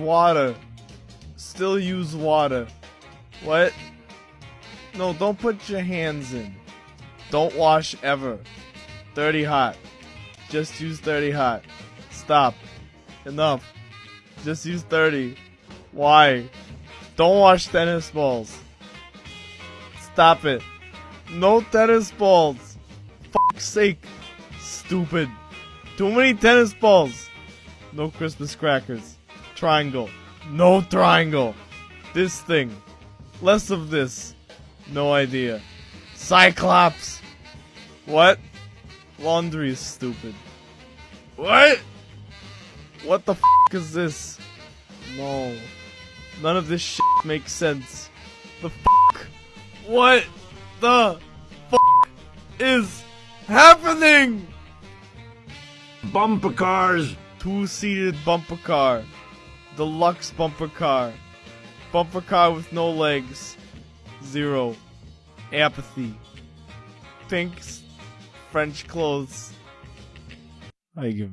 water. Still use water. What? No, don't put your hands in. Don't wash ever. Dirty hot. Just use dirty hot. Stop. Enough. Just use 30. Why? Don't wash tennis balls. Stop it. No tennis balls. Fuck's sake. Stupid. Too many tennis balls. No Christmas crackers. Triangle. No triangle. This thing. Less of this. No idea. Cyclops. What? Laundry is stupid. What? What the f is this? No. None of this shit makes sense. The f What the f is happening? Bumper cars. Two-seated bumper car. Deluxe bumper car. Bumper car with no legs. Zero. Apathy. Pinks. French clothes. I give